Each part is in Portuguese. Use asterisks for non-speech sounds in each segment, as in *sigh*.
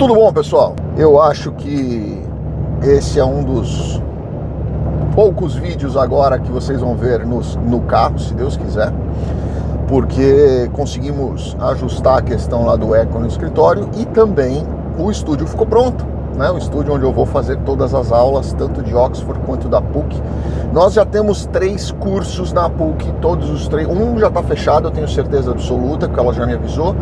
Tudo bom, pessoal? Eu acho que esse é um dos poucos vídeos agora que vocês vão ver no, no carro, se Deus quiser, porque conseguimos ajustar a questão lá do eco no escritório e também o estúdio ficou pronto né, o estúdio onde eu vou fazer todas as aulas, tanto de Oxford quanto da PUC. Nós já temos três cursos na PUC, todos os três. Um já está fechado, eu tenho certeza absoluta, porque ela já me avisou.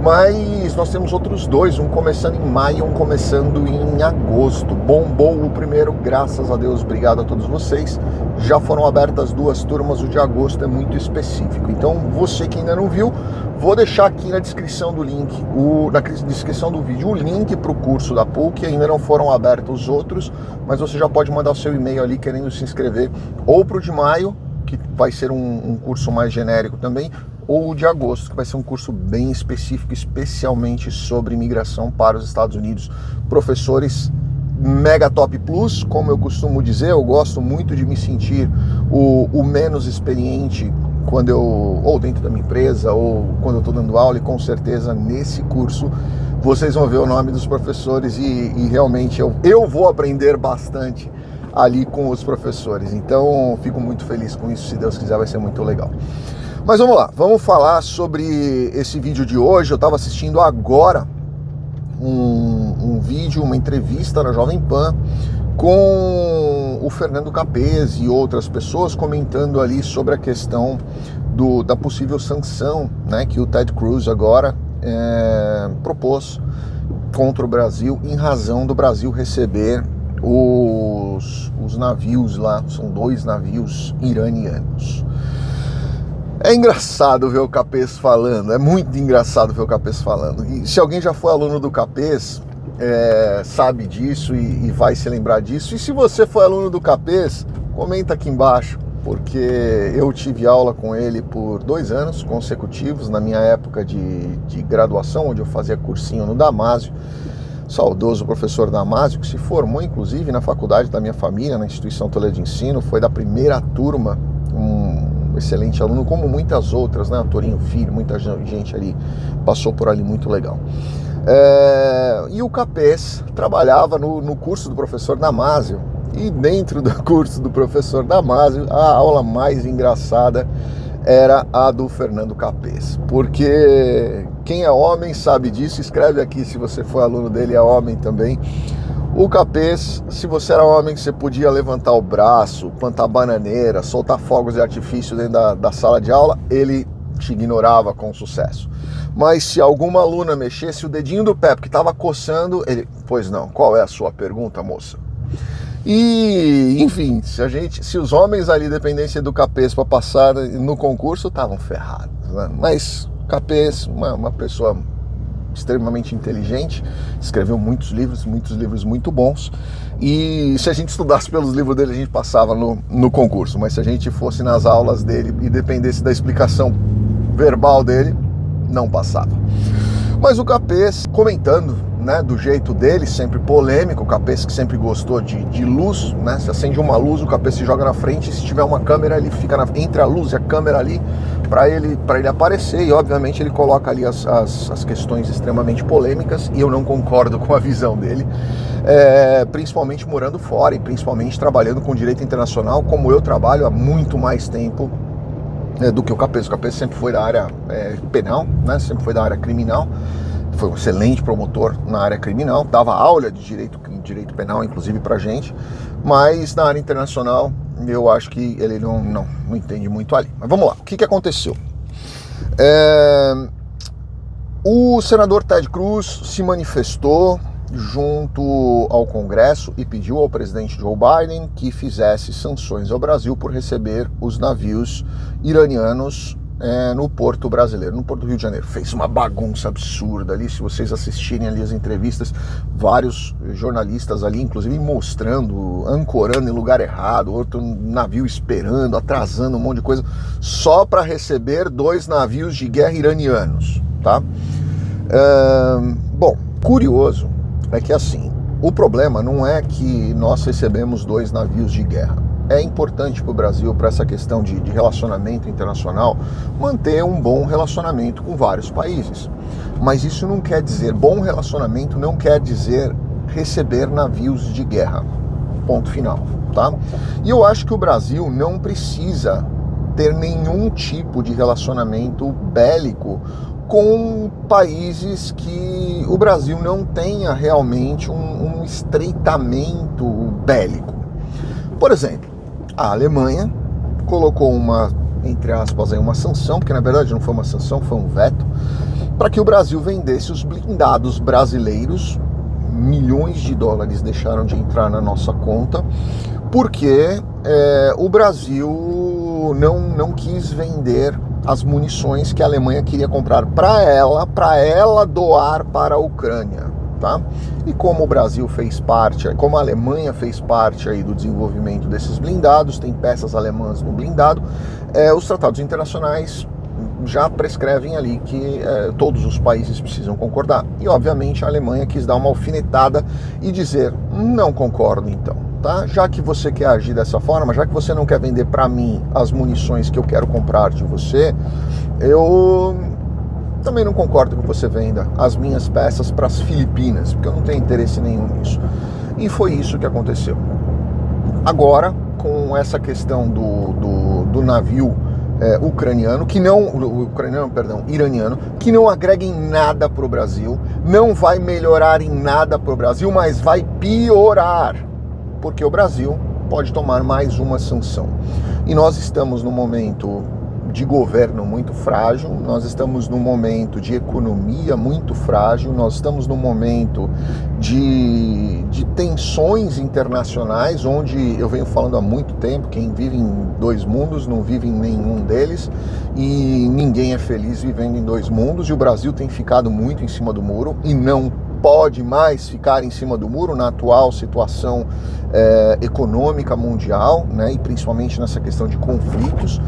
Mas nós temos outros dois, um começando em maio, um começando em agosto. Bombou o primeiro, graças a Deus, obrigado a todos vocês. Já foram abertas duas turmas, o de agosto é muito específico. Então, você que ainda não viu, Vou deixar aqui na descrição do link, o, na descrição do vídeo, o link para o curso da PUC. Ainda não foram abertos os outros, mas você já pode mandar o seu e-mail ali querendo se inscrever ou para o de maio, que vai ser um, um curso mais genérico também, ou o de agosto, que vai ser um curso bem específico, especialmente sobre imigração para os Estados Unidos. Professores Mega Top Plus, como eu costumo dizer, eu gosto muito de me sentir o, o menos experiente quando eu, ou dentro da minha empresa, ou quando eu estou dando aula, e com certeza nesse curso vocês vão ver o nome dos professores e, e realmente eu, eu vou aprender bastante ali com os professores. Então fico muito feliz com isso, se Deus quiser vai ser muito legal. Mas vamos lá, vamos falar sobre esse vídeo de hoje. Eu estava assistindo agora um, um vídeo, uma entrevista na Jovem Pan com o Fernando Capês e outras pessoas comentando ali sobre a questão do, da possível sanção né, que o Ted Cruz agora é, propôs contra o Brasil em razão do Brasil receber os, os navios lá, são dois navios iranianos. É engraçado ver o Capês falando, é muito engraçado ver o Capês falando. E se alguém já foi aluno do Capês, é, sabe disso e, e, vai se lembrar disso. E se você foi aluno do Capês, comenta aqui embaixo, porque eu tive aula com ele por dois anos consecutivos, na minha época de, de graduação, onde eu fazia cursinho no Damásio. Saudoso professor Damásio, que se formou inclusive na faculdade da minha família, na instituição Toledo de Ensino, foi da primeira turma, excelente aluno, como muitas outras, né? Torinho Filho, muita gente ali passou por ali muito legal. É, e o Capês trabalhava no, no curso do professor Damásio. E dentro do *laughs* curso do professor Damásio, a aula mais engraçada era a do Fernando Capês. Porque quem é homem sabe disso, escreve aqui se você for aluno dele, é homem também. O Capês, se você era homem, você podia levantar o braço, plantar bananeira, soltar fogos de artifício dentro da, da sala de aula, ele te ignorava com sucesso. Mas se alguma aluna mexesse o dedinho do pé porque estava coçando, ele, pois não, qual é a sua pergunta, moça? E, enfim, se a gente, se os homens ali dependessem do Capês para passar no concurso, estavam ferrados. Né? Mas Capês, uma, uma pessoa extremamente inteligente, escreveu muitos livros, muitos livros muito bons. E se a gente estudasse pelos livros dele, a gente passava no, no concurso. Mas se a gente fosse nas aulas dele e dependesse da explicação verbal dele, não passava. Mas o Capês, comentando né, do jeito dele, sempre polêmico, o Capês que sempre gostou de, de luz, né, se acende uma luz, o Capês se joga na frente, e se tiver uma câmera, ele fica na, entre a luz e a câmera ali, para ele, ele aparecer, e obviamente ele coloca ali as, as, as, questões extremamente polêmicas, e eu não concordo com a visão dele, é, principalmente morando fora, e principalmente trabalhando com direito internacional, como eu trabalho há muito mais tempo é, do que o Capês. O Capês sempre foi da área é, penal, né? sempre foi da área criminal, foi um excelente promotor na área criminal, dava aula de direito, direito penal, inclusive para gente, mas na área internacional eu acho que ele não, não, não entende muito ali. Mas vamos lá, o que, que aconteceu? É, o senador Ted Cruz se manifestou junto ao Congresso e pediu ao presidente Joe Biden que fizesse sanções ao Brasil por receber os navios iranianos é, no porto brasileiro, no porto do Rio de Janeiro. Fez uma bagunça absurda ali, se vocês assistirem ali as entrevistas, vários jornalistas ali, inclusive mostrando, ancorando em lugar errado, outro navio esperando, atrasando um monte de coisa, só para receber dois navios de guerra iranianos, tá? Bom, curioso, é que assim, o problema não é que nós recebemos dois navios de guerra. É importante para o Brasil, para essa questão de, de, relacionamento internacional, manter um bom relacionamento com vários países. Mas isso não quer dizer, bom relacionamento não quer dizer receber navios de guerra. Ponto final, tá? E eu acho que o Brasil não precisa ter nenhum tipo de relacionamento bélico com países que o Brasil não tenha realmente um, um estreitamento bélico. Por exemplo, a Alemanha colocou uma, entre aspas, aí, uma sanção, porque na verdade não foi uma sanção, foi um veto, para que o Brasil vendesse os blindados brasileiros. Milhões de dólares deixaram de entrar na nossa conta, porque é, o Brasil não, não quis vender as munições que a Alemanha queria comprar para ela, para ela doar para a Ucrânia. Tá? E como o Brasil fez parte, como a Alemanha fez parte aí do desenvolvimento desses blindados, tem peças alemãs no blindado, é, os tratados internacionais já prescrevem ali que é, todos os países precisam concordar. E obviamente a Alemanha quis dar uma alfinetada e dizer: não concordo então. Tá? Já que você quer agir dessa forma, já que você não quer vender para mim as munições que eu quero comprar de você, eu também não concordo que você venda as minhas peças para as Filipinas, porque eu não tenho interesse nenhum nisso. E foi isso que aconteceu. Agora, com essa questão do, do, do navio é, ucraniano, que não, ucraniano, perdão, iraniano, que não agrega em nada para o Brasil, não vai melhorar em nada para o Brasil, mas vai piorar, porque o Brasil pode tomar mais uma sanção. E nós estamos no momento de governo muito frágil, nós estamos num momento de economia muito frágil, nós estamos num momento de, de tensões internacionais, onde eu venho falando há muito tempo, quem vive em dois mundos não vive em nenhum deles, e ninguém é feliz vivendo em dois mundos, e o Brasil tem ficado muito em cima do muro e não pode mais ficar em cima do muro na atual situação é, econômica mundial, né, e principalmente nessa questão de conflitos.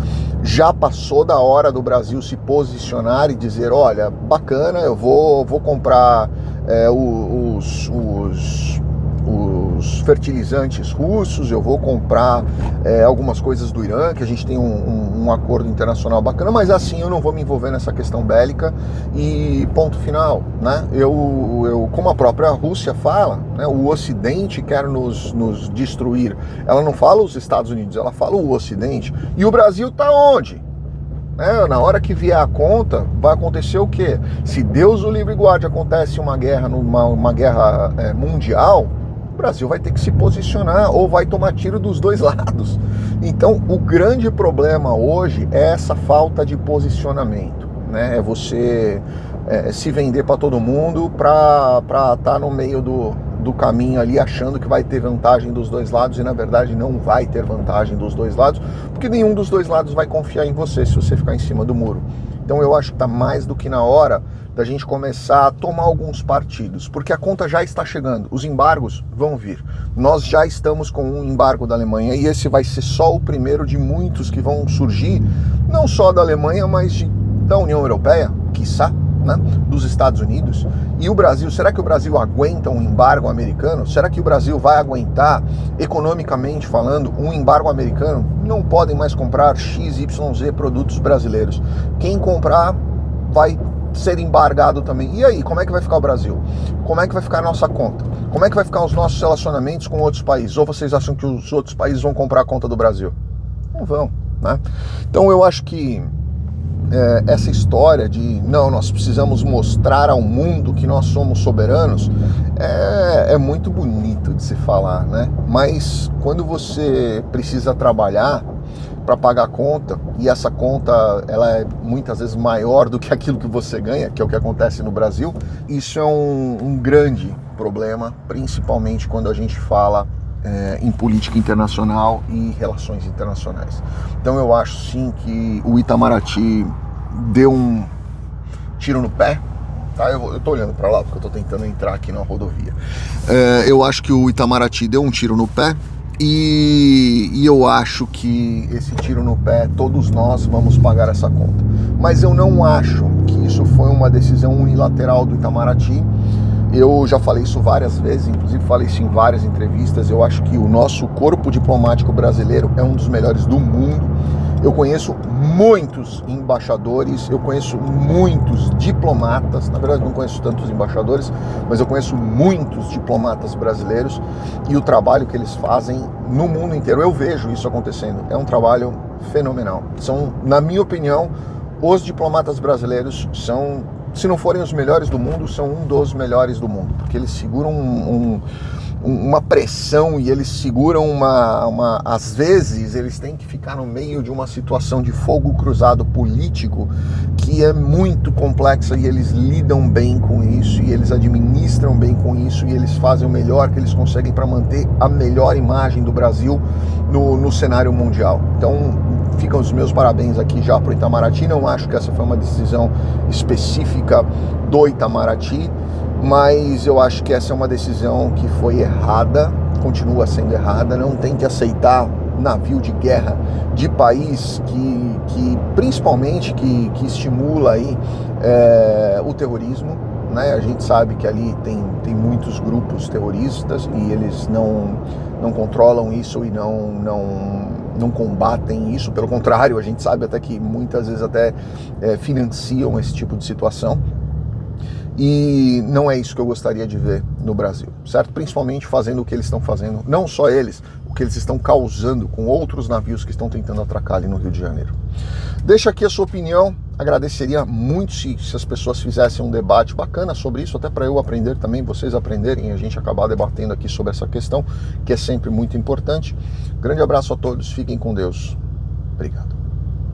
Já passou da hora do Brasil se posicionar e dizer, olha, bacana, eu vou, vou comprar é, os, os os fertilizantes russos, eu vou comprar é, algumas coisas do Irã, que a gente tem um, um, um, acordo internacional bacana, mas assim eu não vou me envolver nessa questão bélica e ponto final. Né? Eu, eu como a própria Rússia fala, né, o Ocidente quer nos, nos destruir. Ela não fala os Estados Unidos, ela fala o Ocidente. E o Brasil está onde? É, na hora que vier a conta, vai acontecer o quê? Se Deus o livre guarde acontece uma guerra, numa, uma guerra é, mundial, Brasil vai ter que se posicionar ou vai tomar tiro dos dois *laughs* lados. Então, o grande problema hoje é essa falta de posicionamento, né? É você é, se vender para todo mundo para estar tá no meio do, do caminho ali achando que vai ter vantagem dos dois lados e na verdade não vai ter vantagem dos dois lados, porque nenhum dos dois lados vai confiar em você se você ficar em cima do muro. Então eu acho que está mais do que na hora da gente começar a tomar alguns partidos, porque a conta já está chegando, os embargos vão vir. Nós já estamos com um embargo da Alemanha e esse vai ser só o primeiro de muitos que vão surgir, não só da Alemanha, mas de, da União Europeia, quiçá né, dos Estados Unidos. E o Brasil, será que o Brasil aguenta um embargo americano? Será que o Brasil vai aguentar, economicamente falando, um embargo americano? Não podem mais comprar XYZ produtos brasileiros. Quem comprar vai ser embargado também. E aí, como é que vai ficar o Brasil? Como é que vai ficar a nossa conta? Como é que vai ficar os nossos relacionamentos com outros países? Ou vocês acham que os outros países vão comprar a conta do Brasil? Não vão, né? Então eu acho que é, essa história de não, nós precisamos mostrar ao mundo que nós somos soberanos é, é muito bonito de se falar, né? Mas quando você precisa trabalhar para pagar a conta e essa conta ela é muitas vezes maior do que aquilo que você ganha, que é o que acontece no Brasil, isso é um, um grande problema, principalmente quando a gente fala é, em política internacional e relações internacionais. Então eu acho sim que o Itamaraty deu um tiro no pé. Tá? Eu, tô olhando para lá porque eu tô tentando entrar aqui na rodovia. É, eu acho que o Itamaraty deu um tiro no pé. E, e eu acho que esse tiro no pé, todos nós vamos pagar essa conta. Mas eu não acho que isso foi uma decisão unilateral do Itamaraty eu já falei isso várias vezes, inclusive falei isso em várias entrevistas. Eu acho que o nosso corpo diplomático brasileiro é um dos melhores do mundo. Eu conheço muitos embaixadores, eu conheço muitos diplomatas, na verdade não conheço tantos embaixadores, mas eu conheço muitos diplomatas brasileiros e o trabalho que eles fazem no mundo inteiro. Eu vejo isso acontecendo. É um trabalho fenomenal. São, na minha opinião, os diplomatas brasileiros são, se não forem os melhores do mundo, são um dos melhores do mundo, porque eles seguram um, um, uma pressão e eles seguram uma, uma. Às vezes, eles têm que ficar no meio de uma situação de fogo cruzado político que é muito complexa e eles lidam bem com isso e eles administram bem com isso e eles fazem o melhor que eles conseguem para manter a melhor imagem do Brasil no, no cenário mundial. Então, ficam os meus parabéns aqui já para o Itamaraty. Não acho que essa foi uma decisão específica do Itamaraty, mas eu acho que essa é uma decisão que foi errada, continua sendo errada. Não tem que aceitar navio de guerra de país que, que principalmente que, que estimula aí é, o terrorismo. Né? A gente sabe que ali tem, tem muitos grupos terroristas e eles não, não controlam isso e não, não não combatem isso, pelo contrário, a gente sabe até que muitas vezes até é, financiam esse tipo de situação. E não é isso que eu gostaria de ver no Brasil, certo? Principalmente fazendo o que eles estão fazendo, não só eles, o que eles estão causando com outros navios que estão tentando atracar ali no Rio de Janeiro. Deixa aqui a sua opinião, agradeceria muito se, se as pessoas fizessem um debate bacana sobre isso, até para eu aprender também, vocês aprenderem e a gente acabar debatendo aqui sobre essa questão, que é sempre muito importante. Grande abraço a todos, fiquem com Deus. Obrigado.